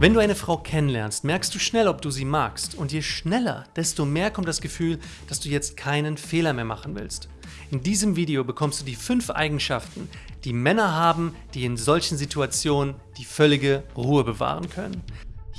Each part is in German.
Wenn du eine Frau kennenlernst, merkst du schnell, ob du sie magst. Und je schneller, desto mehr kommt das Gefühl, dass du jetzt keinen Fehler mehr machen willst. In diesem Video bekommst du die fünf Eigenschaften, die Männer haben, die in solchen Situationen die völlige Ruhe bewahren können.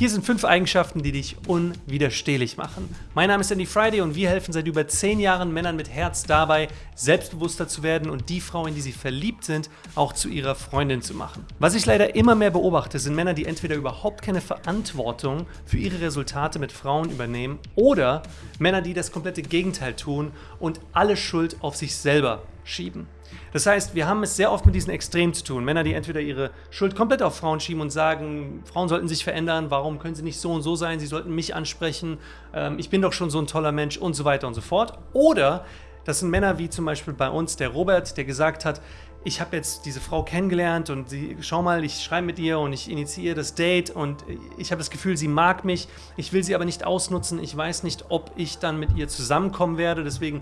Hier sind fünf Eigenschaften, die dich unwiderstehlich machen. Mein Name ist Andy Friday und wir helfen seit über zehn Jahren Männern mit Herz dabei, selbstbewusster zu werden und die Frau, in die sie verliebt sind, auch zu ihrer Freundin zu machen. Was ich leider immer mehr beobachte, sind Männer, die entweder überhaupt keine Verantwortung für ihre Resultate mit Frauen übernehmen oder Männer, die das komplette Gegenteil tun und alle Schuld auf sich selber schieben. Das heißt, wir haben es sehr oft mit diesen Extremen zu tun. Männer, die entweder ihre Schuld komplett auf Frauen schieben und sagen, Frauen sollten sich verändern, warum können sie nicht so und so sein, sie sollten mich ansprechen, ähm, ich bin doch schon so ein toller Mensch und so weiter und so fort. Oder das sind Männer wie zum Beispiel bei uns der Robert, der gesagt hat, ich habe jetzt diese Frau kennengelernt und sie, schau mal, ich schreibe mit ihr und ich initiiere das Date und ich habe das Gefühl, sie mag mich. Ich will sie aber nicht ausnutzen. Ich weiß nicht, ob ich dann mit ihr zusammenkommen werde. Deswegen,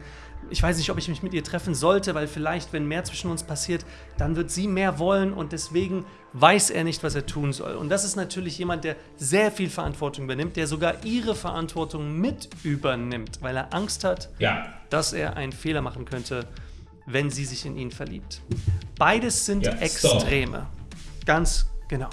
ich weiß nicht, ob ich mich mit ihr treffen sollte, weil vielleicht, wenn mehr zwischen uns passiert, dann wird sie mehr wollen und deswegen weiß er nicht, was er tun soll. Und das ist natürlich jemand, der sehr viel Verantwortung übernimmt, der sogar ihre Verantwortung mit übernimmt, weil er Angst hat, ja. dass er einen Fehler machen könnte wenn sie sich in ihn verliebt. Beides sind ja, Extreme. Ganz genau.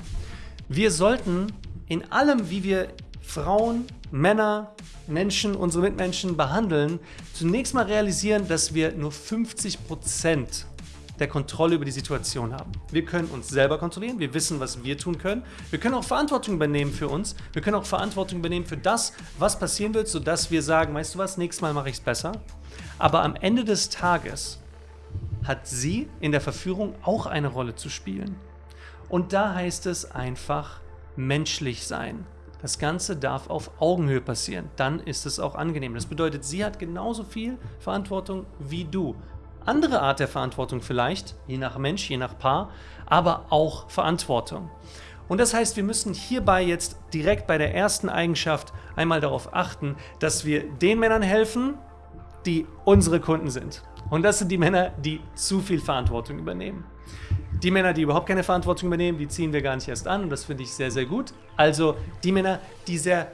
Wir sollten in allem, wie wir Frauen, Männer, Menschen, unsere Mitmenschen behandeln, zunächst mal realisieren, dass wir nur 50 Prozent der Kontrolle über die Situation haben. Wir können uns selber kontrollieren, wir wissen, was wir tun können. Wir können auch Verantwortung übernehmen für uns. Wir können auch Verantwortung übernehmen für das, was passieren wird, sodass wir sagen, weißt du was, nächstes Mal mache ich es besser. Aber am Ende des Tages hat sie in der Verführung auch eine Rolle zu spielen. Und da heißt es einfach menschlich sein. Das Ganze darf auf Augenhöhe passieren, dann ist es auch angenehm. Das bedeutet, sie hat genauso viel Verantwortung wie du. Andere Art der Verantwortung vielleicht, je nach Mensch, je nach Paar, aber auch Verantwortung. Und das heißt, wir müssen hierbei jetzt direkt bei der ersten Eigenschaft einmal darauf achten, dass wir den Männern helfen, die unsere Kunden sind. Und das sind die Männer, die zu viel Verantwortung übernehmen. Die Männer, die überhaupt keine Verantwortung übernehmen, die ziehen wir gar nicht erst an und das finde ich sehr, sehr gut. Also die Männer, die sehr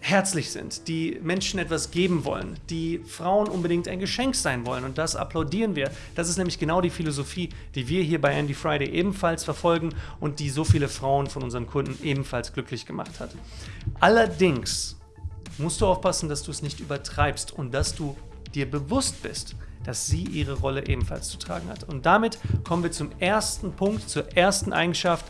herzlich sind, die Menschen etwas geben wollen, die Frauen unbedingt ein Geschenk sein wollen und das applaudieren wir. Das ist nämlich genau die Philosophie, die wir hier bei Andy Friday ebenfalls verfolgen und die so viele Frauen von unseren Kunden ebenfalls glücklich gemacht hat. Allerdings musst du aufpassen, dass du es nicht übertreibst und dass du dir bewusst bist, dass sie ihre Rolle ebenfalls zu tragen hat. Und damit kommen wir zum ersten Punkt, zur ersten Eigenschaft,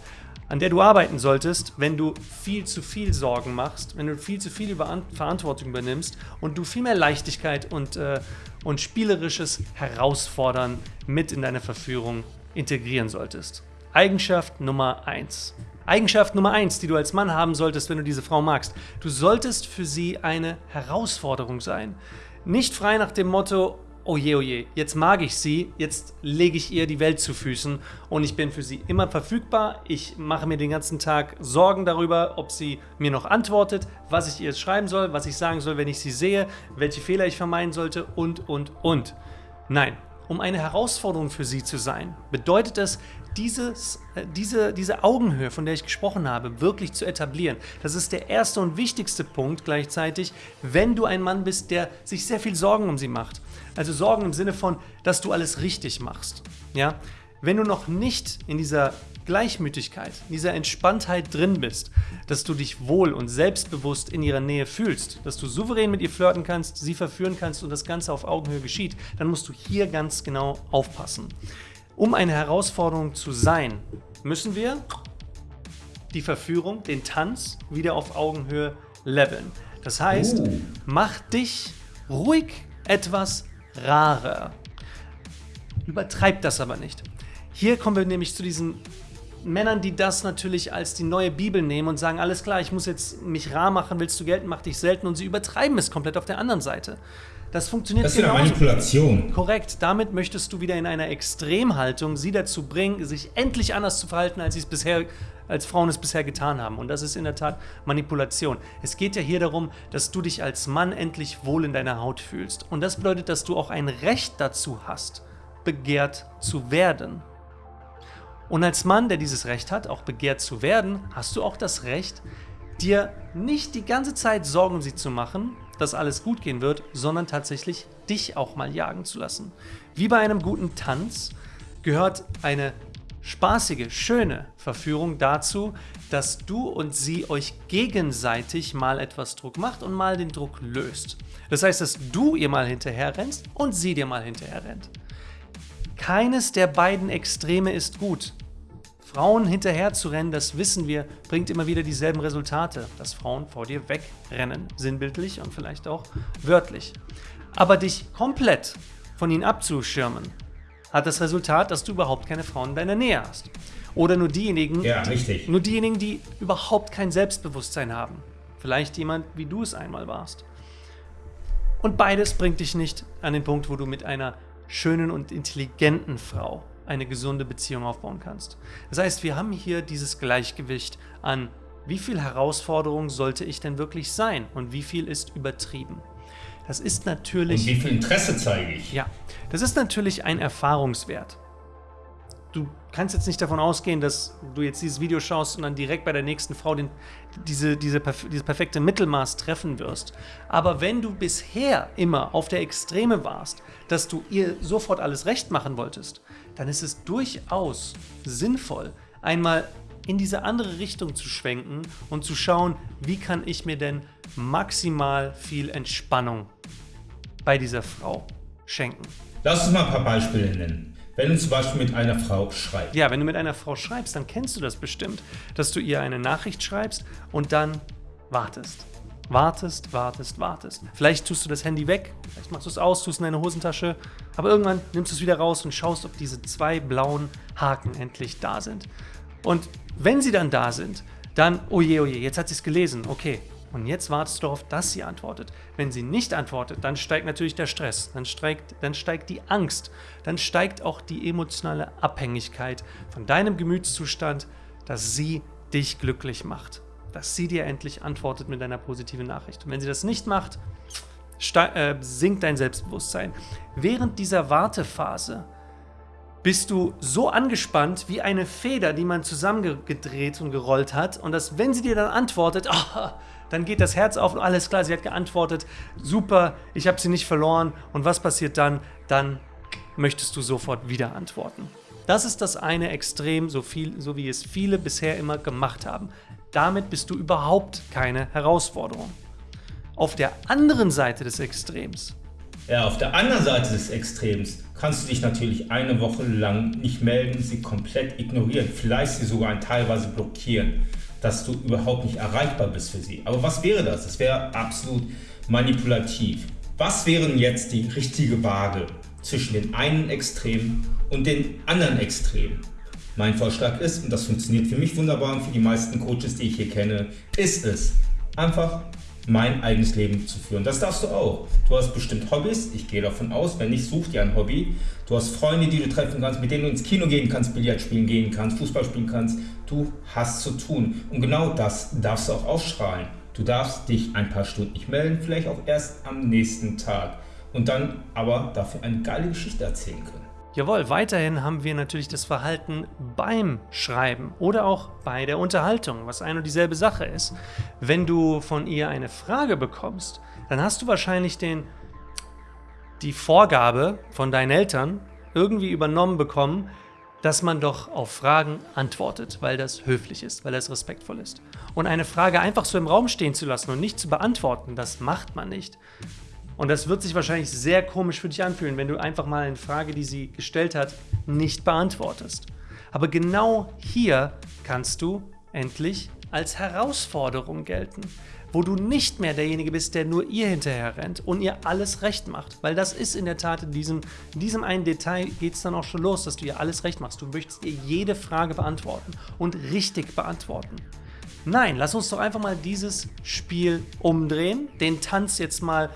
an der du arbeiten solltest, wenn du viel zu viel Sorgen machst, wenn du viel zu viel Verantwortung übernimmst und du viel mehr Leichtigkeit und, äh, und spielerisches Herausfordern mit in deine Verführung integrieren solltest. Eigenschaft Nummer 1. Eigenschaft Nummer 1, die du als Mann haben solltest, wenn du diese Frau magst. Du solltest für sie eine Herausforderung sein. Nicht frei nach dem Motto, oh je, oh je, jetzt mag ich sie, jetzt lege ich ihr die Welt zu Füßen und ich bin für sie immer verfügbar. Ich mache mir den ganzen Tag Sorgen darüber, ob sie mir noch antwortet, was ich ihr schreiben soll, was ich sagen soll, wenn ich sie sehe, welche Fehler ich vermeiden sollte und, und, und. Nein, um eine Herausforderung für sie zu sein, bedeutet es, dieses, äh, diese, diese Augenhöhe, von der ich gesprochen habe, wirklich zu etablieren. Das ist der erste und wichtigste Punkt gleichzeitig, wenn du ein Mann bist, der sich sehr viel Sorgen um sie macht. Also Sorgen im Sinne von, dass du alles richtig machst. Ja? Wenn du noch nicht in dieser Gleichmütigkeit, in dieser Entspanntheit drin bist, dass du dich wohl und selbstbewusst in ihrer Nähe fühlst, dass du souverän mit ihr flirten kannst, sie verführen kannst und das Ganze auf Augenhöhe geschieht, dann musst du hier ganz genau aufpassen. Um eine Herausforderung zu sein, müssen wir die Verführung, den Tanz wieder auf Augenhöhe leveln. Das heißt, uh. mach dich ruhig etwas rarer. Übertreibt das aber nicht. Hier kommen wir nämlich zu diesen Männern, die das natürlich als die neue Bibel nehmen und sagen, alles klar, ich muss jetzt mich rar machen, willst du gelten, mach dich selten und sie übertreiben es komplett auf der anderen Seite. Das funktioniert Das ist eine Manipulation. Korrekt. Damit möchtest du wieder in einer Extremhaltung sie dazu bringen, sich endlich anders zu verhalten, als sie es bisher als Frauen es bisher getan haben. Und das ist in der Tat Manipulation. Es geht ja hier darum, dass du dich als Mann endlich wohl in deiner Haut fühlst. Und das bedeutet, dass du auch ein Recht dazu hast, begehrt zu werden. Und als Mann, der dieses Recht hat, auch begehrt zu werden, hast du auch das Recht, dir nicht die ganze Zeit Sorgen um sie zu machen, dass alles gut gehen wird, sondern tatsächlich dich auch mal jagen zu lassen. Wie bei einem guten Tanz gehört eine spaßige, schöne Verführung dazu, dass du und sie euch gegenseitig mal etwas Druck macht und mal den Druck löst. Das heißt, dass du ihr mal hinterher rennst und sie dir mal hinterher rennt. Keines der beiden Extreme ist gut. Frauen hinterher zu rennen, das wissen wir, bringt immer wieder dieselben Resultate, dass Frauen vor dir wegrennen, sinnbildlich und vielleicht auch wörtlich. Aber dich komplett von ihnen abzuschirmen, hat das Resultat, dass du überhaupt keine Frauen in deiner Nähe hast. Oder nur diejenigen, ja, die, nur diejenigen, die überhaupt kein Selbstbewusstsein haben. Vielleicht jemand, wie du es einmal warst. Und beides bringt dich nicht an den Punkt, wo du mit einer schönen und intelligenten Frau eine gesunde Beziehung aufbauen kannst. Das heißt, wir haben hier dieses Gleichgewicht an, wie viel Herausforderung sollte ich denn wirklich sein und wie viel ist übertrieben. Das ist natürlich. Und wie viel Interesse zeige ich? Ja, das ist natürlich ein Erfahrungswert. Du kannst jetzt nicht davon ausgehen, dass du jetzt dieses Video schaust und dann direkt bei der nächsten Frau den, diese, diese, dieses perfekte Mittelmaß treffen wirst. Aber wenn du bisher immer auf der Extreme warst, dass du ihr sofort alles recht machen wolltest, dann ist es durchaus sinnvoll, einmal in diese andere Richtung zu schwenken und zu schauen, wie kann ich mir denn maximal viel Entspannung bei dieser Frau schenken. Lass uns mal ein paar Beispiele nennen. Wenn du zum Beispiel mit einer Frau schreibst. Ja, wenn du mit einer Frau schreibst, dann kennst du das bestimmt, dass du ihr eine Nachricht schreibst und dann wartest. Wartest, wartest, wartest. Vielleicht tust du das Handy weg, vielleicht machst du es aus, tust es in deine Hosentasche, aber irgendwann nimmst du es wieder raus und schaust, ob diese zwei blauen Haken endlich da sind. Und wenn sie dann da sind, dann, oh je, oh je, jetzt hat sie es gelesen, okay. Und jetzt wartest du darauf, dass sie antwortet. Wenn sie nicht antwortet, dann steigt natürlich der Stress, dann steigt, dann steigt die Angst, dann steigt auch die emotionale Abhängigkeit von deinem Gemütszustand, dass sie dich glücklich macht. Dass sie dir endlich antwortet mit einer positiven Nachricht. Und wenn sie das nicht macht, äh, sinkt dein Selbstbewusstsein. Während dieser Wartephase bist du so angespannt wie eine Feder, die man zusammengedreht und gerollt hat. Und dass, wenn sie dir dann antwortet, oh, dann geht das Herz auf und alles klar, sie hat geantwortet, super, ich habe sie nicht verloren. Und was passiert dann? Dann möchtest du sofort wieder antworten. Das ist das eine Extrem, so, viel, so wie es viele bisher immer gemacht haben. Damit bist du überhaupt keine Herausforderung. Auf der anderen Seite des Extrems ja, auf der anderen Seite des Extrems kannst du dich natürlich eine Woche lang nicht melden, sie komplett ignorieren, vielleicht sie sogar teilweise blockieren, dass du überhaupt nicht erreichbar bist für sie. Aber was wäre das? Das wäre absolut manipulativ. Was wären jetzt die richtige Waage zwischen den einen Extremen und den anderen Extremen? Mein Vorschlag ist, und das funktioniert für mich wunderbar und für die meisten Coaches, die ich hier kenne, ist es, einfach mein eigenes Leben zu führen. Das darfst du auch. Du hast bestimmt Hobbys, ich gehe davon aus, wenn nicht, such dir ein Hobby. Du hast Freunde, die du treffen kannst, mit denen du ins Kino gehen kannst, Billard spielen gehen kannst, Fußball spielen kannst. Du hast zu tun. Und genau das darfst du auch ausstrahlen. Du darfst dich ein paar Stunden nicht melden, vielleicht auch erst am nächsten Tag. Und dann aber dafür eine geile Geschichte erzählen können. Jawohl, weiterhin haben wir natürlich das Verhalten beim Schreiben oder auch bei der Unterhaltung, was eine und dieselbe Sache ist. Wenn du von ihr eine Frage bekommst, dann hast du wahrscheinlich den, die Vorgabe von deinen Eltern irgendwie übernommen bekommen, dass man doch auf Fragen antwortet, weil das höflich ist, weil das respektvoll ist. Und eine Frage einfach so im Raum stehen zu lassen und nicht zu beantworten, das macht man nicht. Und das wird sich wahrscheinlich sehr komisch für dich anfühlen, wenn du einfach mal eine Frage, die sie gestellt hat, nicht beantwortest. Aber genau hier kannst du endlich als Herausforderung gelten, wo du nicht mehr derjenige bist, der nur ihr hinterher rennt und ihr alles recht macht. Weil das ist in der Tat in diesem, in diesem einen Detail geht es dann auch schon los, dass du ihr alles recht machst. Du möchtest ihr jede Frage beantworten und richtig beantworten. Nein, lass uns doch einfach mal dieses Spiel umdrehen, den Tanz jetzt mal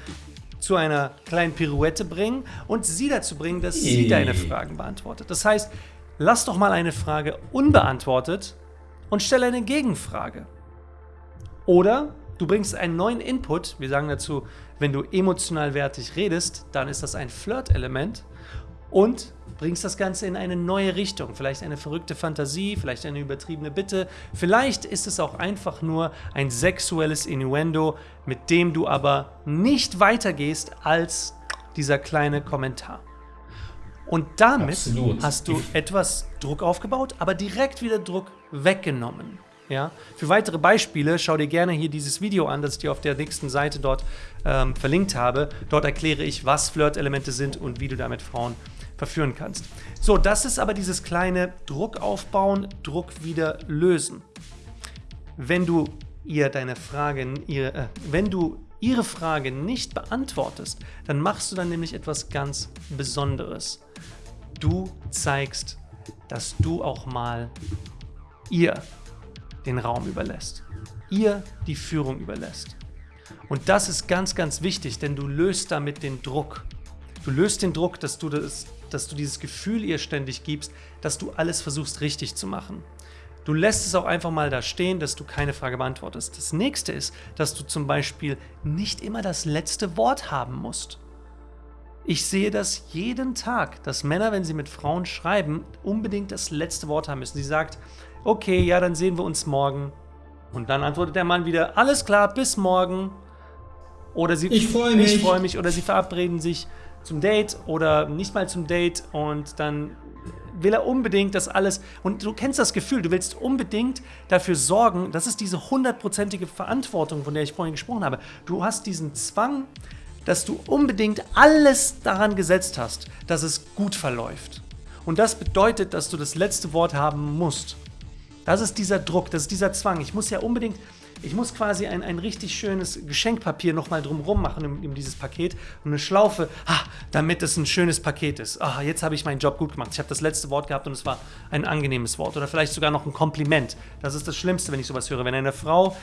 zu einer kleinen Pirouette bringen und sie dazu bringen, dass sie deine Fragen beantwortet. Das heißt, lass doch mal eine Frage unbeantwortet und stelle eine Gegenfrage. Oder du bringst einen neuen Input, wir sagen dazu, wenn du emotional wertig redest, dann ist das ein Flirt-Element und bringst das Ganze in eine neue Richtung. Vielleicht eine verrückte Fantasie, vielleicht eine übertriebene Bitte. Vielleicht ist es auch einfach nur ein sexuelles Innuendo, mit dem du aber nicht weitergehst als dieser kleine Kommentar. Und damit Absolut. hast du etwas Druck aufgebaut, aber direkt wieder Druck weggenommen. Ja? Für weitere Beispiele schau dir gerne hier dieses Video an, das ich dir auf der nächsten Seite dort ähm, verlinkt habe. Dort erkläre ich, was Flirt-Elemente sind und wie du damit Frauen verführen kannst. So, das ist aber dieses kleine Druck aufbauen, Druck wieder lösen. Wenn du ihr deine Frage, ihr, äh, wenn du ihre Frage nicht beantwortest, dann machst du dann nämlich etwas ganz Besonderes. Du zeigst, dass du auch mal ihr den Raum überlässt, ihr die Führung überlässt. Und das ist ganz, ganz wichtig, denn du löst damit den Druck. Du löst den Druck, dass du, das, dass du dieses Gefühl ihr ständig gibst, dass du alles versuchst richtig zu machen. Du lässt es auch einfach mal da stehen, dass du keine Frage beantwortest. Das nächste ist, dass du zum Beispiel nicht immer das letzte Wort haben musst. Ich sehe das jeden Tag, dass Männer, wenn sie mit Frauen schreiben, unbedingt das letzte Wort haben müssen. Sie sagt, okay, ja, dann sehen wir uns morgen. Und dann antwortet der Mann wieder, alles klar, bis morgen. Oder sie, ich freue mich. Ich freue mich. Oder sie verabreden sich zum Date oder nicht mal zum Date und dann will er unbedingt das alles, und du kennst das Gefühl, du willst unbedingt dafür sorgen, das ist diese hundertprozentige Verantwortung, von der ich vorhin gesprochen habe. Du hast diesen Zwang, dass du unbedingt alles daran gesetzt hast, dass es gut verläuft. Und das bedeutet, dass du das letzte Wort haben musst. Das ist dieser Druck, das ist dieser Zwang. Ich muss ja unbedingt ich muss quasi ein, ein richtig schönes Geschenkpapier nochmal drumherum machen in, in, dieses Paket und eine Schlaufe, ah, damit es ein schönes Paket ist. Ah, jetzt habe ich meinen Job gut gemacht. Ich habe das letzte Wort gehabt und es war ein angenehmes Wort oder vielleicht sogar noch ein Kompliment. Das ist das Schlimmste, wenn ich sowas höre. Wenn eine Frau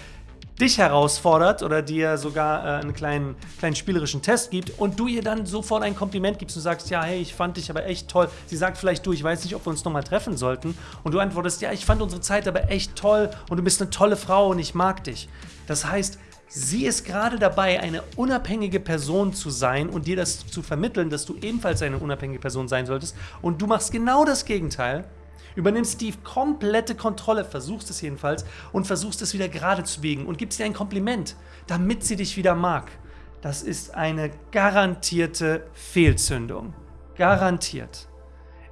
dich herausfordert oder dir sogar äh, einen kleinen, kleinen spielerischen Test gibt und du ihr dann sofort ein Kompliment gibst und sagst, ja, hey, ich fand dich aber echt toll. Sie sagt vielleicht, du, ich weiß nicht, ob wir uns nochmal treffen sollten. Und du antwortest, ja, ich fand unsere Zeit aber echt toll und du bist eine tolle Frau und ich mag dich. Das heißt, sie ist gerade dabei, eine unabhängige Person zu sein und dir das zu vermitteln, dass du ebenfalls eine unabhängige Person sein solltest. Und du machst genau das Gegenteil übernimmst die komplette Kontrolle, versuchst es jedenfalls, und versuchst es wieder gerade zu biegen und gibst dir ein Kompliment, damit sie dich wieder mag. Das ist eine garantierte Fehlzündung. Garantiert.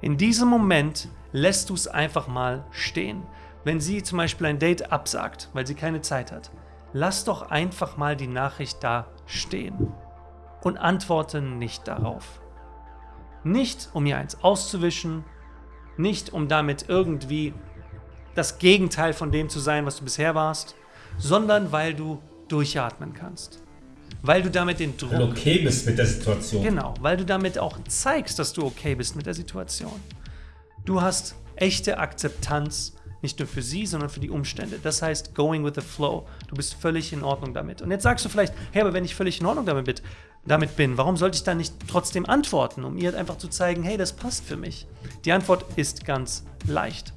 In diesem Moment lässt du es einfach mal stehen. Wenn sie zum Beispiel ein Date absagt, weil sie keine Zeit hat, lass doch einfach mal die Nachricht da stehen und antworte nicht darauf. Nicht, um ihr eins auszuwischen, nicht um damit irgendwie das Gegenteil von dem zu sein, was du bisher warst, sondern weil du durchatmen kannst. Weil du damit den Druck. Weil du okay bist mit der Situation. Genau, weil du damit auch zeigst, dass du okay bist mit der Situation. Du hast echte Akzeptanz, nicht nur für sie, sondern für die Umstände. Das heißt, going with the flow. Du bist völlig in Ordnung damit. Und jetzt sagst du vielleicht, hey, aber wenn ich völlig in Ordnung damit bin, damit bin, warum sollte ich dann nicht trotzdem antworten, um ihr einfach zu zeigen, hey, das passt für mich? Die Antwort ist ganz leicht,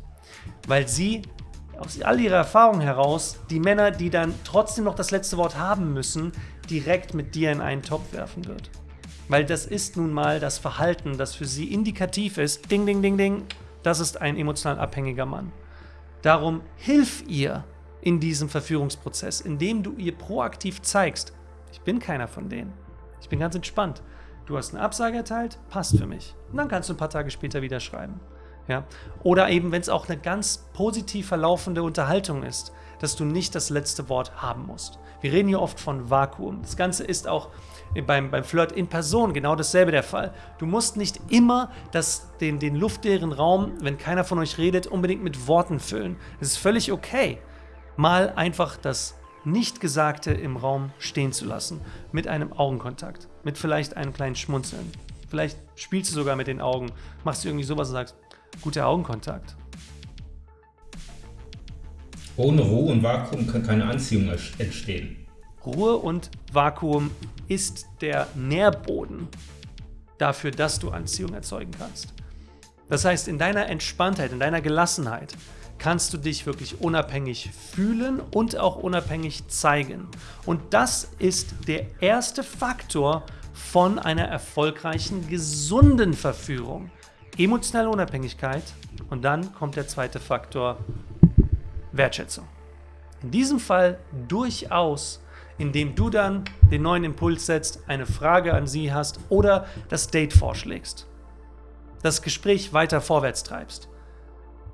weil sie aus all ihrer Erfahrung heraus die Männer, die dann trotzdem noch das letzte Wort haben müssen, direkt mit dir in einen Topf werfen wird. Weil das ist nun mal das Verhalten, das für sie indikativ ist. Ding, ding, ding, ding. Das ist ein emotional abhängiger Mann. Darum hilf ihr in diesem Verführungsprozess, indem du ihr proaktiv zeigst, ich bin keiner von denen. Ich bin ganz entspannt. Du hast eine Absage erteilt, passt für mich. Und dann kannst du ein paar Tage später wieder schreiben. Ja? Oder eben, wenn es auch eine ganz positiv verlaufende Unterhaltung ist, dass du nicht das letzte Wort haben musst. Wir reden hier oft von Vakuum. Das Ganze ist auch beim, beim Flirt in Person genau dasselbe der Fall. Du musst nicht immer das, den, den luftleeren Raum, wenn keiner von euch redet, unbedingt mit Worten füllen. Es ist völlig okay, mal einfach das Nichtgesagte im Raum stehen zu lassen. Mit einem Augenkontakt. Mit vielleicht einem kleinen Schmunzeln. Vielleicht spielst du sogar mit den Augen, machst du irgendwie sowas und sagst, guter Augenkontakt. Ohne Ruhe und Vakuum kann keine Anziehung entstehen. Ruhe und Vakuum ist der Nährboden dafür, dass du Anziehung erzeugen kannst. Das heißt, in deiner Entspanntheit, in deiner Gelassenheit kannst du dich wirklich unabhängig fühlen und auch unabhängig zeigen. Und das ist der erste Faktor von einer erfolgreichen, gesunden Verführung. Emotionale Unabhängigkeit und dann kommt der zweite Faktor, Wertschätzung. In diesem Fall durchaus, indem du dann den neuen Impuls setzt, eine Frage an sie hast oder das Date vorschlägst. Das Gespräch weiter vorwärts treibst.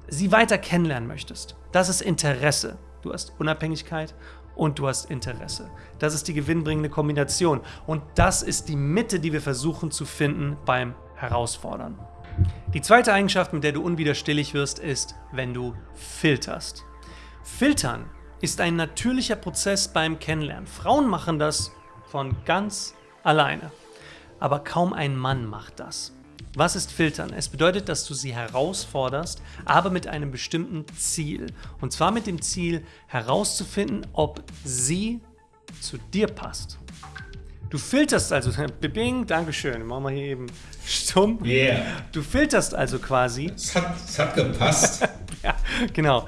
Sie weiter kennenlernen möchtest. Das ist Interesse. Du hast Unabhängigkeit und du hast Interesse. Das ist die gewinnbringende Kombination. Und das ist die Mitte, die wir versuchen zu finden beim Herausfordern. Die zweite Eigenschaft, mit der du unwiderstehlich wirst, ist, wenn du filterst. Filtern ist ein natürlicher Prozess beim Kennenlernen. Frauen machen das von ganz alleine. Aber kaum ein Mann macht das. Was ist Filtern? Es bedeutet, dass du sie herausforderst, aber mit einem bestimmten Ziel. Und zwar mit dem Ziel herauszufinden, ob sie zu dir passt. Du filterst also, bing, Dankeschön, machen wir hier eben stumm. Yeah. Du filterst also quasi. Es hat, es hat gepasst. ja, genau.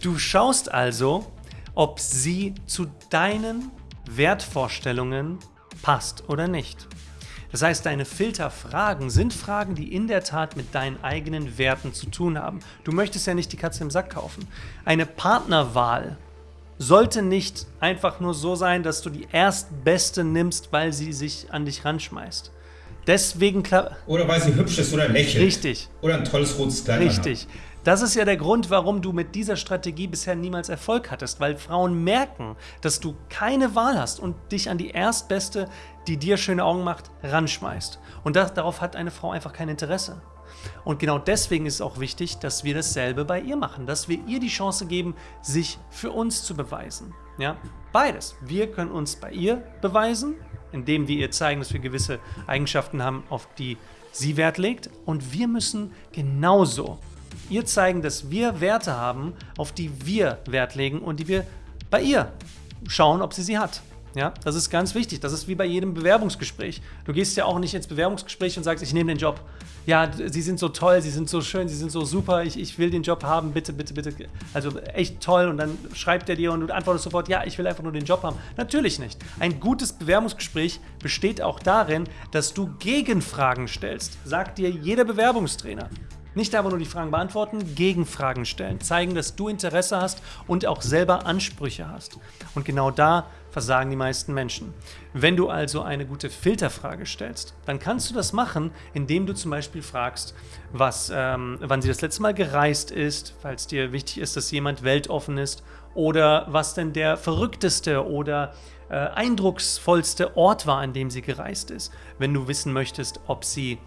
Du schaust also, ob sie zu deinen Wertvorstellungen passt oder nicht. Das heißt, deine Filterfragen sind Fragen, die in der Tat mit deinen eigenen Werten zu tun haben. Du möchtest ja nicht die Katze im Sack kaufen. Eine Partnerwahl sollte nicht einfach nur so sein, dass du die erstbeste nimmst, weil sie sich an dich ranschmeißt. Deswegen Oder weil sie hübsch ist oder lächelt. Richtig. Oder ein tolles rotes Kleid Richtig. Hat. Das ist ja der Grund, warum du mit dieser Strategie bisher niemals Erfolg hattest, weil Frauen merken, dass du keine Wahl hast und dich an die Erstbeste, die dir schöne Augen macht, ranschmeißt. Und das, darauf hat eine Frau einfach kein Interesse. Und genau deswegen ist es auch wichtig, dass wir dasselbe bei ihr machen, dass wir ihr die Chance geben, sich für uns zu beweisen. Ja? Beides. Wir können uns bei ihr beweisen, indem wir ihr zeigen, dass wir gewisse Eigenschaften haben, auf die sie Wert legt. Und wir müssen genauso ihr zeigen, dass wir Werte haben, auf die wir Wert legen und die wir bei ihr schauen, ob sie sie hat. Ja, das ist ganz wichtig. Das ist wie bei jedem Bewerbungsgespräch. Du gehst ja auch nicht ins Bewerbungsgespräch und sagst, ich nehme den Job. Ja, sie sind so toll, sie sind so schön, sie sind so super, ich, ich will den Job haben, bitte, bitte, bitte. Also echt toll. Und dann schreibt er dir und du antwortest sofort, ja, ich will einfach nur den Job haben. Natürlich nicht. Ein gutes Bewerbungsgespräch besteht auch darin, dass du Gegenfragen stellst. Sagt dir jeder Bewerbungstrainer. Nicht einfach nur die Fragen beantworten, Gegenfragen stellen, zeigen, dass du Interesse hast und auch selber Ansprüche hast. Und genau da versagen die meisten Menschen. Wenn du also eine gute Filterfrage stellst, dann kannst du das machen, indem du zum Beispiel fragst, was, ähm, wann sie das letzte Mal gereist ist, falls dir wichtig ist, dass jemand weltoffen ist, oder was denn der verrückteste oder äh, eindrucksvollste Ort war, an dem sie gereist ist. Wenn du wissen möchtest, ob sie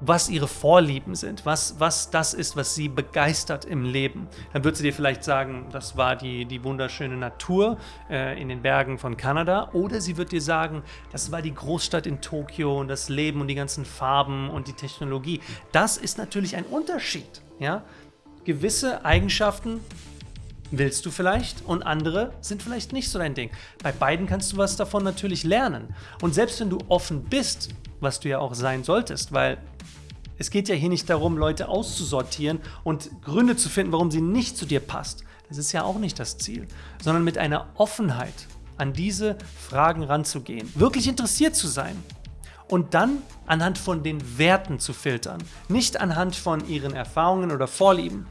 was ihre Vorlieben sind, was, was das ist, was sie begeistert im Leben. Dann wird sie dir vielleicht sagen, das war die, die wunderschöne Natur äh, in den Bergen von Kanada. Oder sie wird dir sagen, das war die Großstadt in Tokio und das Leben und die ganzen Farben und die Technologie. Das ist natürlich ein Unterschied. Ja? Gewisse Eigenschaften willst du vielleicht und andere sind vielleicht nicht so dein Ding. Bei beiden kannst du was davon natürlich lernen. Und selbst wenn du offen bist, was du ja auch sein solltest, weil es geht ja hier nicht darum, Leute auszusortieren und Gründe zu finden, warum sie nicht zu dir passt. Das ist ja auch nicht das Ziel, sondern mit einer Offenheit an diese Fragen ranzugehen, wirklich interessiert zu sein und dann anhand von den Werten zu filtern, nicht anhand von ihren Erfahrungen oder Vorlieben.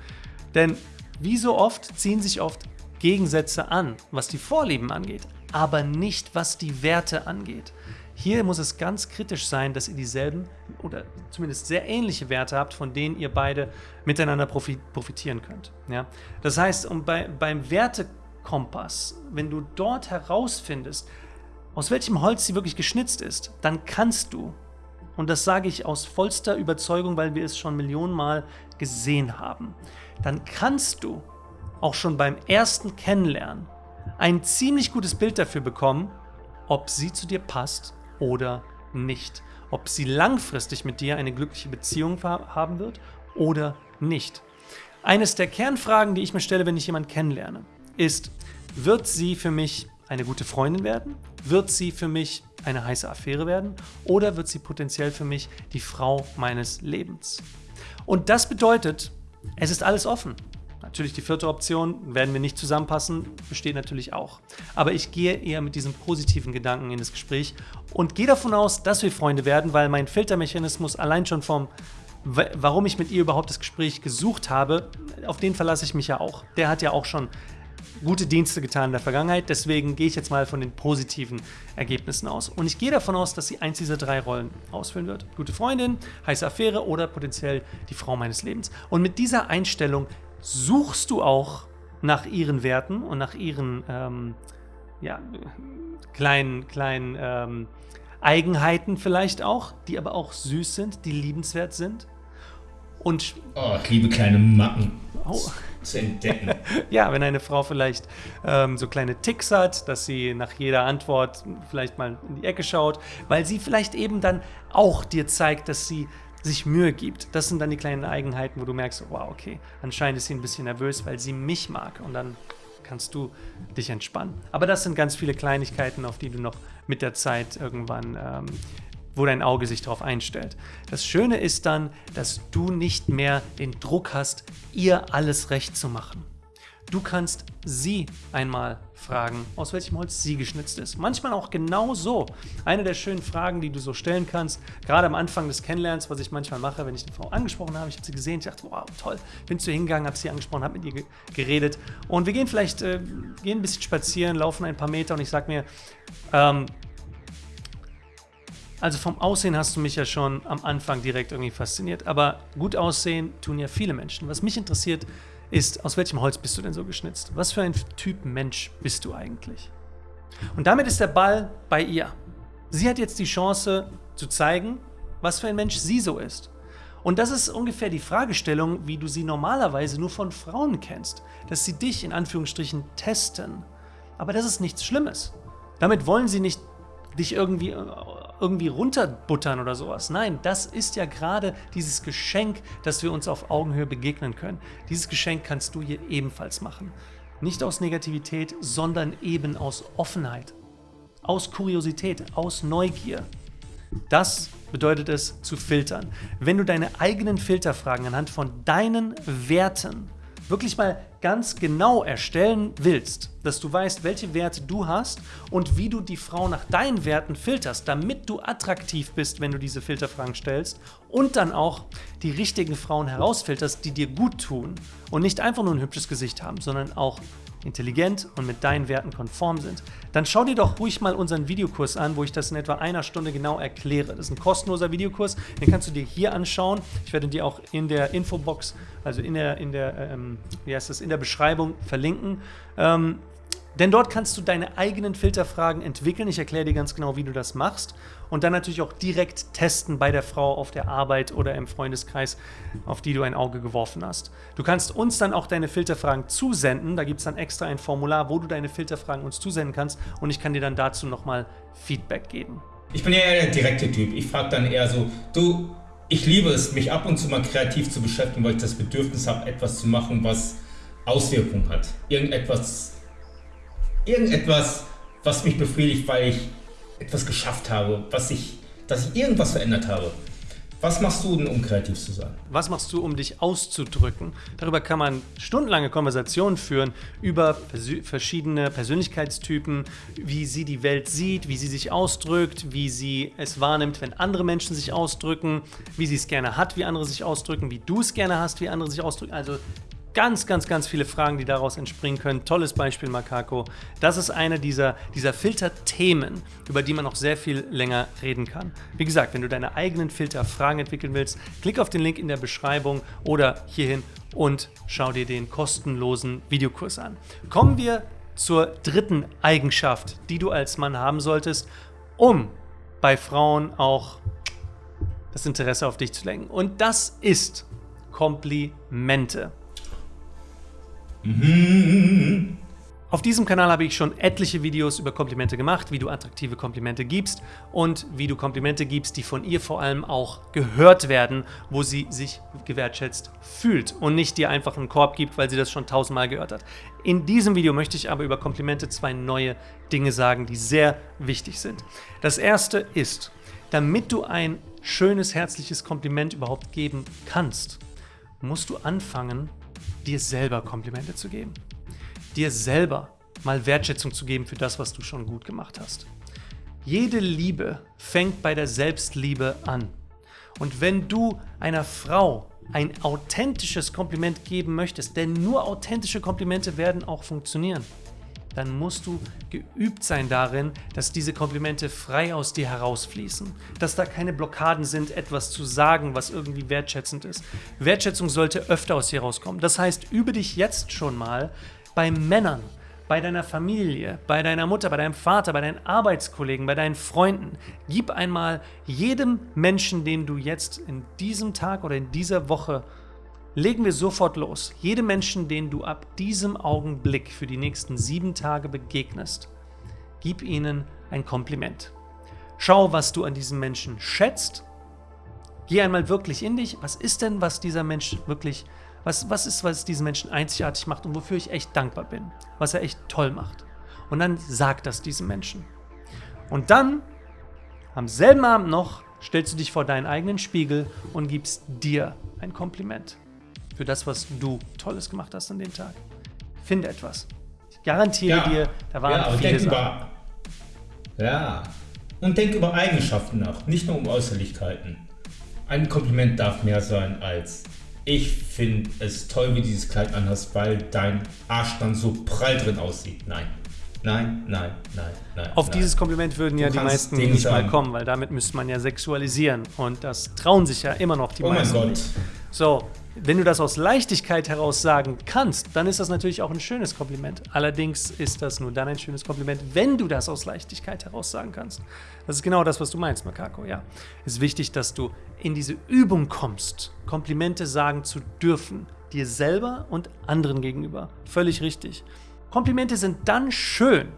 Denn wie so oft ziehen sich oft Gegensätze an, was die Vorlieben angeht, aber nicht was die Werte angeht. Hier muss es ganz kritisch sein, dass ihr dieselben oder zumindest sehr ähnliche Werte habt, von denen ihr beide miteinander profitieren könnt. Ja? Das heißt, um bei, beim Wertekompass, wenn du dort herausfindest, aus welchem Holz sie wirklich geschnitzt ist, dann kannst du, und das sage ich aus vollster Überzeugung, weil wir es schon Millionenmal gesehen haben, dann kannst du auch schon beim ersten Kennenlernen ein ziemlich gutes Bild dafür bekommen, ob sie zu dir passt oder nicht. Ob sie langfristig mit dir eine glückliche Beziehung haben wird oder nicht. Eines der Kernfragen, die ich mir stelle, wenn ich jemanden kennenlerne, ist, wird sie für mich eine gute Freundin werden? Wird sie für mich eine heiße Affäre werden? Oder wird sie potenziell für mich die Frau meines Lebens? Und das bedeutet, es ist alles offen. Natürlich die vierte Option, werden wir nicht zusammenpassen, besteht natürlich auch. Aber ich gehe eher mit diesem positiven Gedanken in das Gespräch und gehe davon aus, dass wir Freunde werden, weil mein Filtermechanismus allein schon vom warum ich mit ihr überhaupt das Gespräch gesucht habe, auf den verlasse ich mich ja auch. Der hat ja auch schon gute Dienste getan in der Vergangenheit, deswegen gehe ich jetzt mal von den positiven Ergebnissen aus. Und ich gehe davon aus, dass sie eins dieser drei Rollen ausfüllen wird. Gute Freundin, heiße Affäre oder potenziell die Frau meines Lebens. Und mit dieser Einstellung suchst du auch nach ihren Werten und nach ihren ähm, ja, kleinen, kleinen ähm, Eigenheiten vielleicht auch, die aber auch süß sind, die liebenswert sind. Und oh, ich liebe kleine Macken. Oh. Zu entdecken. ja, wenn eine Frau vielleicht ähm, so kleine Ticks hat, dass sie nach jeder Antwort vielleicht mal in die Ecke schaut, weil sie vielleicht eben dann auch dir zeigt, dass sie sich Mühe gibt. Das sind dann die kleinen Eigenheiten, wo du merkst, wow, okay, anscheinend ist sie ein bisschen nervös, weil sie mich mag. Und dann kannst du dich entspannen. Aber das sind ganz viele Kleinigkeiten, auf die du noch mit der Zeit irgendwann ähm, wo dein Auge sich darauf einstellt. Das Schöne ist dann, dass du nicht mehr den Druck hast, ihr alles recht zu machen. Du kannst sie einmal fragen, aus welchem Holz sie geschnitzt ist. Manchmal auch genau so. Eine der schönen Fragen, die du so stellen kannst, gerade am Anfang des Kennenlernens, was ich manchmal mache, wenn ich eine Frau angesprochen habe. Ich habe sie gesehen, ich dachte, wow, toll. Bin zu ihr hingegangen, habe sie angesprochen, habe mit ihr geredet. Und wir gehen vielleicht, äh, gehen ein bisschen spazieren, laufen ein paar Meter und ich sage mir, ähm, also vom Aussehen hast du mich ja schon am Anfang direkt irgendwie fasziniert. Aber gut aussehen tun ja viele Menschen. Was mich interessiert ist, aus welchem Holz bist du denn so geschnitzt? Was für ein Typ Mensch bist du eigentlich? Und damit ist der Ball bei ihr. Sie hat jetzt die Chance zu zeigen, was für ein Mensch sie so ist. Und das ist ungefähr die Fragestellung, wie du sie normalerweise nur von Frauen kennst. Dass sie dich in Anführungsstrichen testen. Aber das ist nichts Schlimmes. Damit wollen sie nicht dich irgendwie irgendwie runterbuttern oder sowas. Nein, das ist ja gerade dieses Geschenk, dass wir uns auf Augenhöhe begegnen können. Dieses Geschenk kannst du hier ebenfalls machen. Nicht aus Negativität, sondern eben aus Offenheit, aus Kuriosität, aus Neugier. Das bedeutet es zu filtern. Wenn du deine eigenen Filterfragen anhand von deinen Werten wirklich mal ganz genau erstellen willst, dass du weißt, welche Werte du hast und wie du die Frau nach deinen Werten filterst, damit du attraktiv bist, wenn du diese Filterfragen stellst und dann auch die richtigen Frauen herausfilterst, die dir gut tun und nicht einfach nur ein hübsches Gesicht haben, sondern auch intelligent und mit deinen Werten konform sind, dann schau dir doch ruhig mal unseren Videokurs an, wo ich das in etwa einer Stunde genau erkläre. Das ist ein kostenloser Videokurs, den kannst du dir hier anschauen. Ich werde dir auch in der Infobox, also in der, in der, ähm, wie heißt das, in der Beschreibung verlinken. Ähm, denn dort kannst du deine eigenen Filterfragen entwickeln. Ich erkläre dir ganz genau, wie du das machst. Und dann natürlich auch direkt testen bei der Frau auf der Arbeit oder im Freundeskreis, auf die du ein Auge geworfen hast. Du kannst uns dann auch deine Filterfragen zusenden. Da gibt es dann extra ein Formular, wo du deine Filterfragen uns zusenden kannst. Und ich kann dir dann dazu nochmal Feedback geben. Ich bin ja eher der direkte Typ. Ich frage dann eher so, du, ich liebe es, mich ab und zu mal kreativ zu beschäftigen, weil ich das Bedürfnis habe, etwas zu machen, was Auswirkungen hat. Irgendetwas irgendetwas, was mich befriedigt, weil ich etwas geschafft habe, was ich, dass ich irgendwas verändert habe. Was machst du denn, um kreativ zu sein? Was machst du, um dich auszudrücken? Darüber kann man stundenlange Konversationen führen über verschiedene Persönlichkeitstypen, wie sie die Welt sieht, wie sie sich ausdrückt, wie sie es wahrnimmt, wenn andere Menschen sich ausdrücken, wie sie es gerne hat, wie andere sich ausdrücken, wie du es gerne hast, wie andere sich ausdrücken. Also ganz, ganz, ganz viele Fragen, die daraus entspringen können. Tolles Beispiel, Makako. Das ist eine dieser, dieser Filterthemen, über die man noch sehr viel länger reden kann. Wie gesagt, wenn du deine eigenen Filterfragen entwickeln willst, klick auf den Link in der Beschreibung oder hierhin und schau dir den kostenlosen Videokurs an. Kommen wir zur dritten Eigenschaft, die du als Mann haben solltest, um bei Frauen auch das Interesse auf dich zu lenken. Und das ist Komplimente. Auf diesem Kanal habe ich schon etliche Videos über Komplimente gemacht, wie du attraktive Komplimente gibst und wie du Komplimente gibst, die von ihr vor allem auch gehört werden, wo sie sich gewertschätzt fühlt und nicht dir einfach einen Korb gibt, weil sie das schon tausendmal gehört hat. In diesem Video möchte ich aber über Komplimente zwei neue Dinge sagen, die sehr wichtig sind. Das erste ist, damit du ein schönes, herzliches Kompliment überhaupt geben kannst, musst du anfangen, dir selber Komplimente zu geben. Dir selber mal Wertschätzung zu geben für das, was du schon gut gemacht hast. Jede Liebe fängt bei der Selbstliebe an. Und wenn du einer Frau ein authentisches Kompliment geben möchtest, denn nur authentische Komplimente werden auch funktionieren, dann musst du geübt sein darin, dass diese Komplimente frei aus dir herausfließen, dass da keine Blockaden sind, etwas zu sagen, was irgendwie wertschätzend ist. Wertschätzung sollte öfter aus dir rauskommen. Das heißt, übe dich jetzt schon mal bei Männern, bei deiner Familie, bei deiner Mutter, bei deinem Vater, bei deinen Arbeitskollegen, bei deinen Freunden. Gib einmal jedem Menschen, den du jetzt in diesem Tag oder in dieser Woche legen wir sofort los. Jedem Menschen, den du ab diesem Augenblick für die nächsten sieben Tage begegnest, gib ihnen ein Kompliment. Schau, was du an diesem Menschen schätzt. Geh einmal wirklich in dich. Was ist denn, was dieser Mensch wirklich, was, was ist, was diesen Menschen einzigartig macht und wofür ich echt dankbar bin, was er echt toll macht. Und dann sag das diesem Menschen. Und dann, am selben Abend noch, stellst du dich vor deinen eigenen Spiegel und gibst dir ein Kompliment für das, was du Tolles gemacht hast an dem Tag. Finde etwas. Ich garantiere ja, dir, da waren ja, viele Sachen. Über, ja, und denk über Eigenschaften nach, nicht nur um Äußerlichkeiten. Ein Kompliment darf mehr sein als ich finde es toll, wie dieses Kleid anhast, weil dein Arsch dann so prall drin aussieht. Nein. Nein, nein, nein, nein. Auf nein. dieses Kompliment würden ja die meisten nicht mal kommen, weil damit müsste man ja sexualisieren. Und das trauen sich ja immer noch die oh meisten. Oh mein Gott. So, wenn du das aus Leichtigkeit heraus sagen kannst, dann ist das natürlich auch ein schönes Kompliment. Allerdings ist das nur dann ein schönes Kompliment, wenn du das aus Leichtigkeit heraus sagen kannst. Das ist genau das, was du meinst, Makako. Ja, es ist wichtig, dass du in diese Übung kommst, Komplimente sagen zu dürfen, dir selber und anderen gegenüber. Völlig richtig. Komplimente sind dann schön,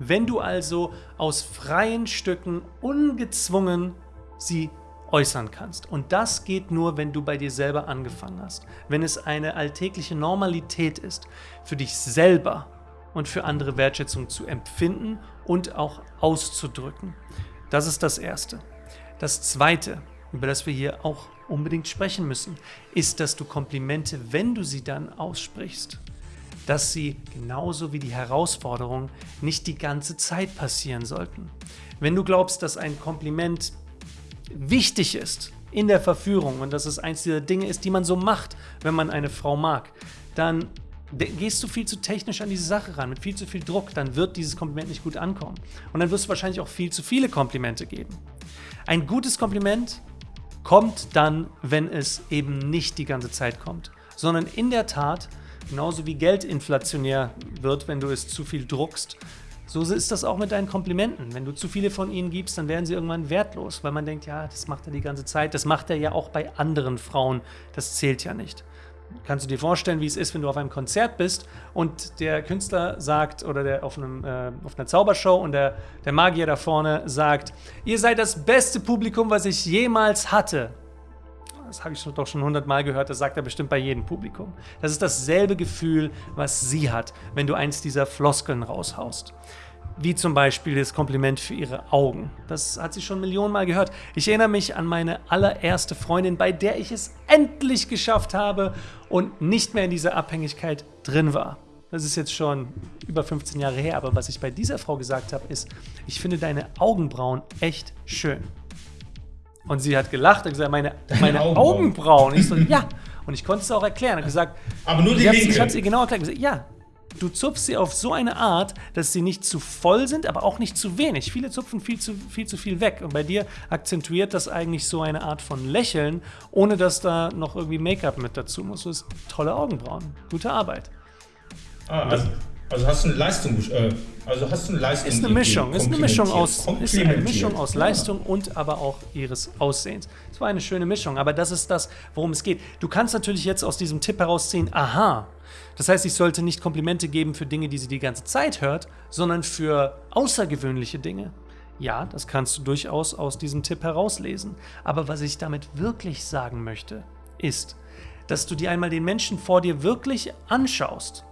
wenn du also aus freien Stücken ungezwungen sie äußern kannst. Und das geht nur, wenn du bei dir selber angefangen hast. Wenn es eine alltägliche Normalität ist, für dich selber und für andere Wertschätzung zu empfinden und auch auszudrücken. Das ist das Erste. Das Zweite, über das wir hier auch unbedingt sprechen müssen, ist, dass du Komplimente, wenn du sie dann aussprichst, dass sie genauso wie die Herausforderung nicht die ganze Zeit passieren sollten. Wenn du glaubst, dass ein Kompliment wichtig ist in der Verführung und dass es eins dieser Dinge ist, die man so macht, wenn man eine Frau mag, dann gehst du viel zu technisch an diese Sache ran, mit viel zu viel Druck, dann wird dieses Kompliment nicht gut ankommen. Und dann wirst du wahrscheinlich auch viel zu viele Komplimente geben. Ein gutes Kompliment kommt dann, wenn es eben nicht die ganze Zeit kommt, sondern in der Tat, genauso wie Geld inflationär wird, wenn du es zu viel druckst, so ist das auch mit deinen Komplimenten. Wenn du zu viele von ihnen gibst, dann werden sie irgendwann wertlos, weil man denkt, ja, das macht er die ganze Zeit. Das macht er ja auch bei anderen Frauen. Das zählt ja nicht. Kannst du dir vorstellen, wie es ist, wenn du auf einem Konzert bist und der Künstler sagt, oder der auf, einem, äh, auf einer Zaubershow und der, der Magier da vorne sagt, ihr seid das beste Publikum, was ich jemals hatte das habe ich doch schon hundertmal gehört, das sagt er bestimmt bei jedem Publikum. Das ist dasselbe Gefühl, was sie hat, wenn du eins dieser Floskeln raushaust. Wie zum Beispiel das Kompliment für ihre Augen. Das hat sie schon Millionenmal gehört. Ich erinnere mich an meine allererste Freundin, bei der ich es endlich geschafft habe und nicht mehr in dieser Abhängigkeit drin war. Das ist jetzt schon über 15 Jahre her, aber was ich bei dieser Frau gesagt habe, ist, ich finde deine Augenbrauen echt schön. Und sie hat gelacht und gesagt, meine, meine Augenbrauen. Augenbrauen. Ich so, ja. Und ich konnte es auch erklären. Und gesagt, aber nur die linke. Ich habe es ihr genau erklärt. Gesagt, ja, du zupfst sie auf so eine Art, dass sie nicht zu voll sind, aber auch nicht zu wenig. Viele zupfen viel zu viel, zu viel weg. Und bei dir akzentuiert das eigentlich so eine Art von Lächeln, ohne dass da noch irgendwie Make-up mit dazu muss. Du hast tolle Augenbrauen. Gute Arbeit. Ah, also, also hast du eine Leistung, äh, also hast du eine Leistung. Ist eine Mischung, ist eine Mischung aus, ist eine Mischung aus Leistung und aber auch ihres Aussehens. Es war eine schöne Mischung, aber das ist das, worum es geht. Du kannst natürlich jetzt aus diesem Tipp herausziehen, aha, das heißt, ich sollte nicht Komplimente geben für Dinge, die sie die ganze Zeit hört, sondern für außergewöhnliche Dinge. Ja, das kannst du durchaus aus diesem Tipp herauslesen. Aber was ich damit wirklich sagen möchte, ist, dass du dir einmal den Menschen vor dir wirklich anschaust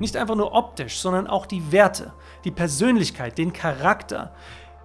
nicht einfach nur optisch, sondern auch die Werte, die Persönlichkeit, den Charakter.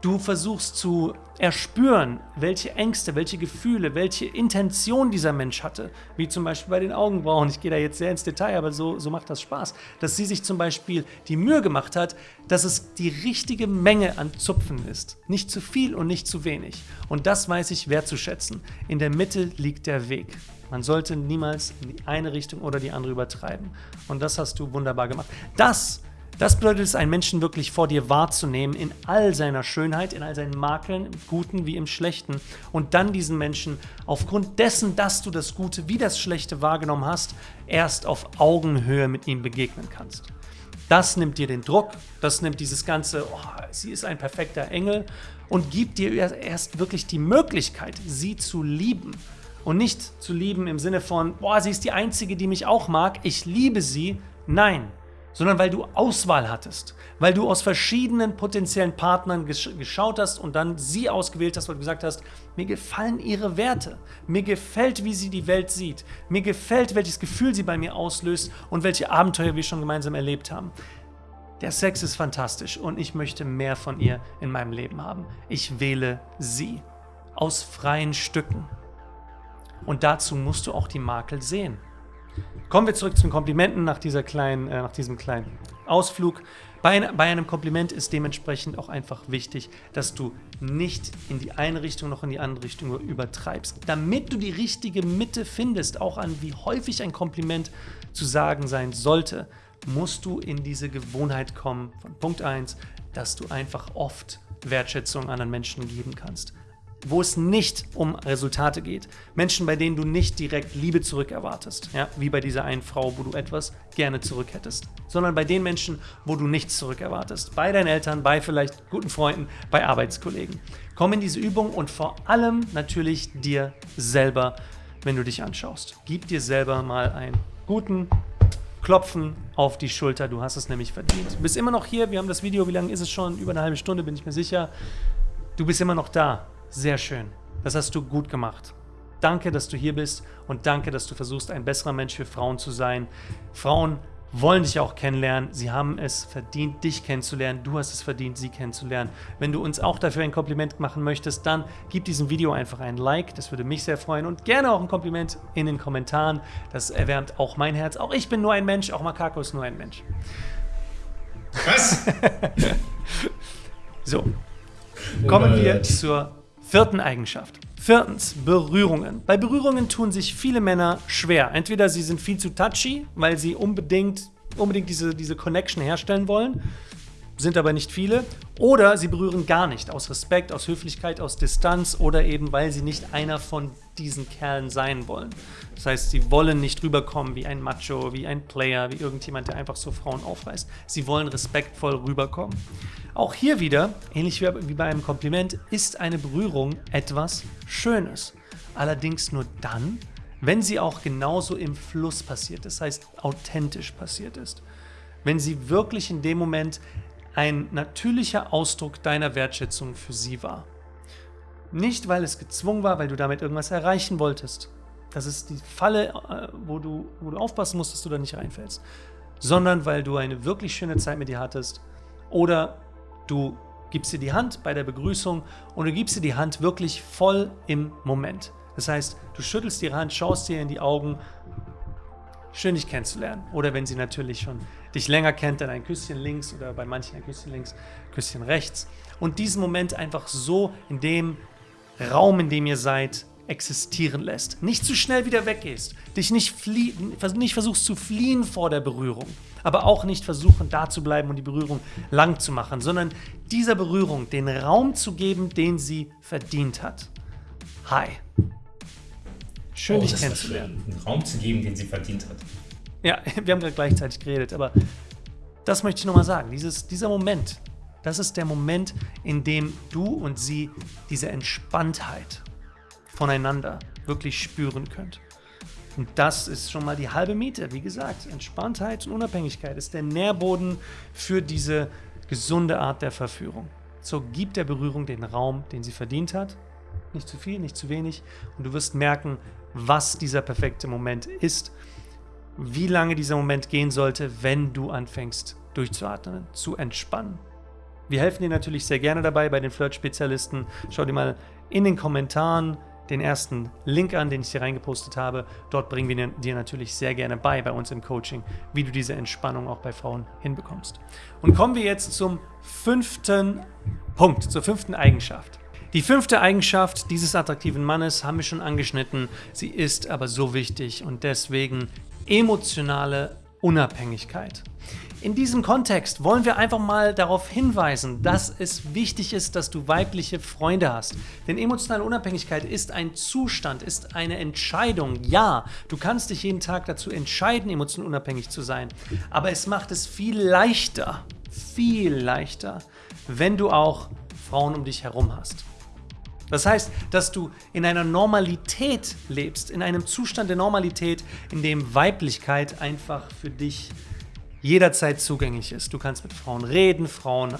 Du versuchst zu erspüren, welche Ängste, welche Gefühle, welche Intention dieser Mensch hatte. Wie zum Beispiel bei den Augenbrauen. Ich gehe da jetzt sehr ins Detail, aber so, so macht das Spaß. Dass sie sich zum Beispiel die Mühe gemacht hat, dass es die richtige Menge an Zupfen ist. Nicht zu viel und nicht zu wenig. Und das weiß ich wertzuschätzen. In der Mitte liegt der Weg. Man sollte niemals in die eine Richtung oder die andere übertreiben. Und das hast du wunderbar gemacht. Das das bedeutet es, einen Menschen wirklich vor dir wahrzunehmen, in all seiner Schönheit, in all seinen Makeln, im Guten wie im Schlechten. Und dann diesen Menschen aufgrund dessen, dass du das Gute wie das Schlechte wahrgenommen hast, erst auf Augenhöhe mit ihm begegnen kannst. Das nimmt dir den Druck, das nimmt dieses ganze, oh, sie ist ein perfekter Engel und gibt dir erst wirklich die Möglichkeit, sie zu lieben. Und nicht zu lieben im Sinne von, boah, sie ist die Einzige, die mich auch mag, ich liebe sie. Nein, sondern weil du Auswahl hattest, weil du aus verschiedenen potenziellen Partnern gesch geschaut hast und dann sie ausgewählt hast, weil du gesagt hast, mir gefallen ihre Werte, mir gefällt, wie sie die Welt sieht, mir gefällt, welches Gefühl sie bei mir auslöst und welche Abenteuer wir schon gemeinsam erlebt haben. Der Sex ist fantastisch und ich möchte mehr von ihr in meinem Leben haben. Ich wähle sie aus freien Stücken. Und dazu musst du auch die Makel sehen. Kommen wir zurück zu den Komplimenten nach, dieser kleinen, äh, nach diesem kleinen Ausflug. Bei, bei, einem Kompliment ist dementsprechend auch einfach wichtig, dass du nicht in die eine Richtung noch in die andere Richtung übertreibst. Damit du die richtige Mitte findest, auch an wie häufig ein Kompliment zu sagen sein sollte, musst du in diese Gewohnheit kommen von Punkt 1, dass du einfach oft Wertschätzung anderen Menschen geben kannst wo es nicht um Resultate geht. Menschen, bei denen du nicht direkt Liebe zurück erwartest, ja, wie bei dieser einen Frau, wo du etwas gerne zurück hättest, sondern bei den Menschen, wo du nichts zurück erwartest. Bei deinen Eltern, bei vielleicht guten Freunden, bei Arbeitskollegen. Komm in diese Übung und vor allem natürlich dir selber, wenn du dich anschaust. Gib dir selber mal einen guten Klopfen auf die Schulter. Du hast es nämlich verdient. Du bist immer noch hier. Wir haben das Video, wie lange ist es schon? Über eine halbe Stunde, bin ich mir sicher. Du bist immer noch da. Sehr schön. Das hast du gut gemacht. Danke, dass du hier bist und danke, dass du versuchst, ein besserer Mensch für Frauen zu sein. Frauen wollen dich auch kennenlernen. Sie haben es verdient, dich kennenzulernen. Du hast es verdient, sie kennenzulernen. Wenn du uns auch dafür ein Kompliment machen möchtest, dann gib diesem Video einfach ein Like. Das würde mich sehr freuen. Und gerne auch ein Kompliment in den Kommentaren. Das erwärmt auch mein Herz. Auch ich bin nur ein Mensch. Auch Makako ist nur ein Mensch. Was? so. Kommen wir zur Vierten Eigenschaft. Viertens, Berührungen. Bei Berührungen tun sich viele Männer schwer. Entweder sie sind viel zu touchy, weil sie unbedingt, unbedingt diese, diese Connection herstellen wollen, sind aber nicht viele, oder sie berühren gar nicht, aus Respekt, aus Höflichkeit, aus Distanz oder eben, weil sie nicht einer von diesen Kerlen sein wollen. Das heißt, sie wollen nicht rüberkommen wie ein Macho, wie ein Player, wie irgendjemand, der einfach so Frauen aufreißt. Sie wollen respektvoll rüberkommen. Auch hier wieder, ähnlich wie bei einem Kompliment, ist eine Berührung etwas Schönes. Allerdings nur dann, wenn sie auch genauso im Fluss passiert, das heißt authentisch passiert ist. Wenn sie wirklich in dem Moment ein natürlicher Ausdruck deiner Wertschätzung für sie war. Nicht, weil es gezwungen war, weil du damit irgendwas erreichen wolltest. Das ist die Falle, äh, wo du, wo du aufpassen musst, dass du da nicht reinfällst. Sondern weil du eine wirklich schöne Zeit mit dir hattest oder Du gibst dir die Hand bei der Begrüßung und du gibst dir die Hand wirklich voll im Moment. Das heißt, du schüttelst ihre Hand, schaust dir in die Augen, schön dich kennenzulernen. Oder wenn sie natürlich schon dich länger kennt, dann ein Küsschen links oder bei manchen ein Küsschen links, Küsschen rechts. Und diesen Moment einfach so in dem Raum, in dem ihr seid, existieren lässt. Nicht zu schnell wieder weggehst, dich nicht, nicht versuchst zu fliehen vor der Berührung, aber auch nicht versuchen, da zu bleiben und die Berührung lang zu machen, sondern dieser Berührung den Raum zu geben, den sie verdient hat. Hi. Schön, oh, dich kennenzulernen. Einen Raum zu geben, den sie verdient hat. Ja, wir haben gerade gleichzeitig geredet, aber das möchte ich nochmal sagen. Dieses, dieser Moment, das ist der Moment, in dem du und sie diese Entspanntheit voneinander wirklich spüren könnt. Und das ist schon mal die halbe Miete. Wie gesagt, Entspanntheit und Unabhängigkeit ist der Nährboden für diese gesunde Art der Verführung. So gibt der Berührung den Raum, den sie verdient hat. Nicht zu viel, nicht zu wenig. Und du wirst merken, was dieser perfekte Moment ist, wie lange dieser Moment gehen sollte, wenn du anfängst durchzuatmen, zu entspannen. Wir helfen dir natürlich sehr gerne dabei bei den Flirt-Spezialisten. Schau dir mal in den Kommentaren den ersten Link an, den ich hier reingepostet habe. Dort bringen wir dir natürlich sehr gerne bei, bei uns im Coaching, wie du diese Entspannung auch bei Frauen hinbekommst. Und kommen wir jetzt zum fünften Punkt, zur fünften Eigenschaft. Die fünfte Eigenschaft dieses attraktiven Mannes haben wir schon angeschnitten. Sie ist aber so wichtig und deswegen emotionale Unabhängigkeit. In diesem Kontext wollen wir einfach mal darauf hinweisen, dass es wichtig ist, dass du weibliche Freunde hast. Denn emotionale Unabhängigkeit ist ein Zustand, ist eine Entscheidung. Ja, du kannst dich jeden Tag dazu entscheiden, emotional unabhängig zu sein. Aber es macht es viel leichter, viel leichter, wenn du auch Frauen um dich herum hast. Das heißt, dass du in einer Normalität lebst, in einem Zustand der Normalität, in dem Weiblichkeit einfach für dich jederzeit zugänglich ist. Du kannst mit Frauen reden, Frauen äh,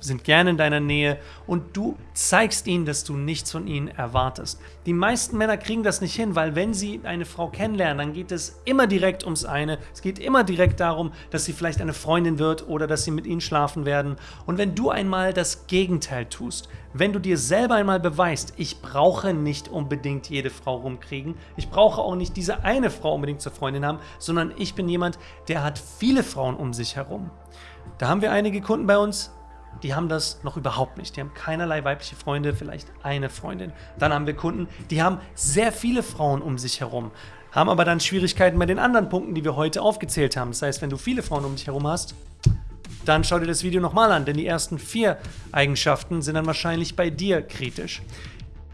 sind gerne in deiner Nähe und du zeigst ihnen, dass du nichts von ihnen erwartest. Die meisten Männer kriegen das nicht hin, weil wenn sie eine Frau kennenlernen, dann geht es immer direkt ums eine. Es geht immer direkt darum, dass sie vielleicht eine Freundin wird oder dass sie mit ihnen schlafen werden. Und wenn du einmal das Gegenteil tust, wenn du dir selber einmal beweist, ich brauche nicht unbedingt jede Frau rumkriegen, ich brauche auch nicht diese eine Frau unbedingt zur Freundin haben, sondern ich bin jemand, der hat viele Frauen um sich herum. Da haben wir einige Kunden bei uns, die haben das noch überhaupt nicht. Die haben keinerlei weibliche Freunde, vielleicht eine Freundin. Dann haben wir Kunden, die haben sehr viele Frauen um sich herum, haben aber dann Schwierigkeiten bei den anderen Punkten, die wir heute aufgezählt haben. Das heißt, wenn du viele Frauen um dich herum hast, dann schau dir das Video nochmal an, denn die ersten vier Eigenschaften sind dann wahrscheinlich bei dir kritisch.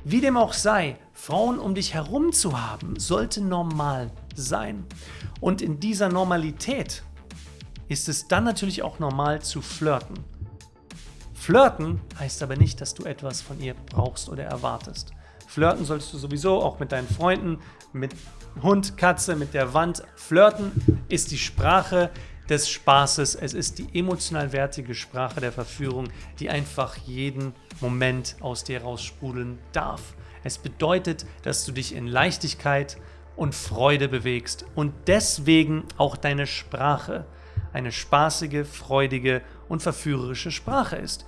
Wie dem auch sei, Frauen um dich herum zu haben, sollte normal sein. Und in dieser Normalität ist es dann natürlich auch normal zu flirten. Flirten heißt aber nicht, dass du etwas von ihr brauchst oder erwartest. Flirten solltest du sowieso auch mit deinen Freunden, mit Hund, Katze, mit der Wand. Flirten ist die Sprache, des Spaßes, es ist die emotional wertige Sprache der Verführung, die einfach jeden Moment aus dir raussprudeln darf. Es bedeutet, dass du dich in Leichtigkeit und Freude bewegst und deswegen auch deine Sprache eine spaßige, freudige und verführerische Sprache ist.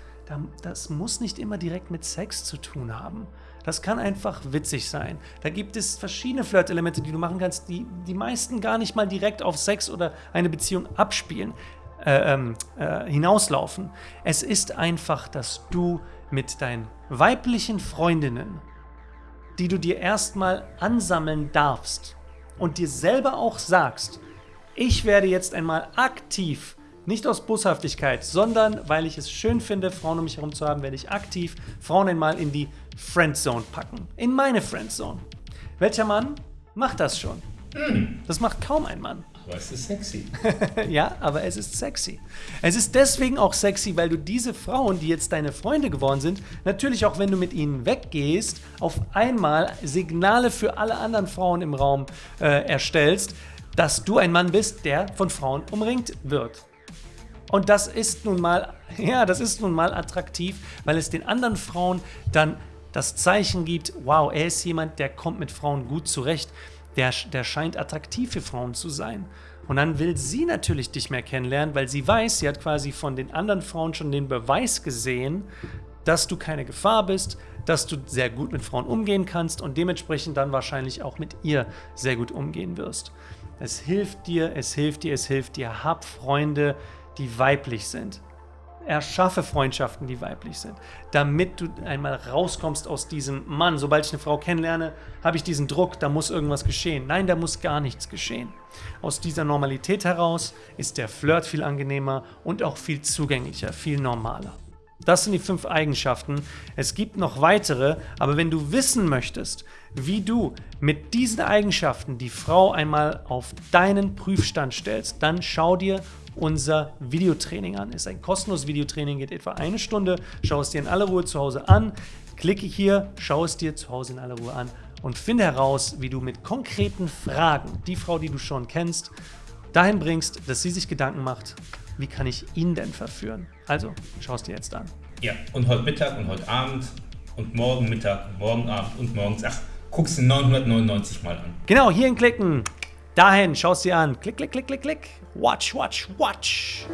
Das muss nicht immer direkt mit Sex zu tun haben. Das kann einfach witzig sein. Da gibt es verschiedene Flirt-Elemente, die du machen kannst, die die meisten gar nicht mal direkt auf Sex oder eine Beziehung abspielen, äh, ähm, äh, hinauslaufen. Es ist einfach, dass du mit deinen weiblichen Freundinnen, die du dir erstmal ansammeln darfst und dir selber auch sagst, ich werde jetzt einmal aktiv nicht aus Boshaftigkeit, sondern weil ich es schön finde, Frauen um mich herum zu haben, werde ich aktiv Frauen einmal in die Friendzone packen. In meine Friendzone. Welcher Mann macht das schon? Mm. Das macht kaum ein Mann. Aber es ist sexy. ja, aber es ist sexy. Es ist deswegen auch sexy, weil du diese Frauen, die jetzt deine Freunde geworden sind, natürlich auch wenn du mit ihnen weggehst, auf einmal Signale für alle anderen Frauen im Raum äh, erstellst, dass du ein Mann bist, der von Frauen umringt wird. Und das ist nun mal, ja, das ist nun mal attraktiv, weil es den anderen Frauen dann das Zeichen gibt, wow, er ist jemand, der kommt mit Frauen gut zurecht, der, der scheint attraktiv für Frauen zu sein. Und dann will sie natürlich dich mehr kennenlernen, weil sie weiß, sie hat quasi von den anderen Frauen schon den Beweis gesehen, dass du keine Gefahr bist, dass du sehr gut mit Frauen umgehen kannst und dementsprechend dann wahrscheinlich auch mit ihr sehr gut umgehen wirst. Es hilft dir, es hilft dir, es hilft dir. Hab Freunde, die weiblich sind. Erschaffe Freundschaften, die weiblich sind, damit du einmal rauskommst aus diesem Mann. Sobald ich eine Frau kennenlerne, habe ich diesen Druck, da muss irgendwas geschehen. Nein, da muss gar nichts geschehen. Aus dieser Normalität heraus ist der Flirt viel angenehmer und auch viel zugänglicher, viel normaler. Das sind die fünf Eigenschaften. Es gibt noch weitere, aber wenn du wissen möchtest, wie du mit diesen Eigenschaften die Frau einmal auf deinen Prüfstand stellst, dann schau dir unser Videotraining an. Ist ein kostenloses Videotraining, geht etwa eine Stunde. Schau es dir in aller Ruhe zu Hause an. Klicke hier, schau es dir zu Hause in aller Ruhe an und finde heraus, wie du mit konkreten Fragen die Frau, die du schon kennst, dahin bringst, dass sie sich Gedanken macht, wie kann ich ihn denn verführen? Also, schau es dir jetzt an. Ja, und heute Mittag und heute Abend und morgen Mittag, morgen Abend und morgens, ach, guckst du 999 Mal an. Genau, hierhin klicken. Dahin, schau es dir an. Klick, klick, klick, klick, klick. Watch, watch, watch.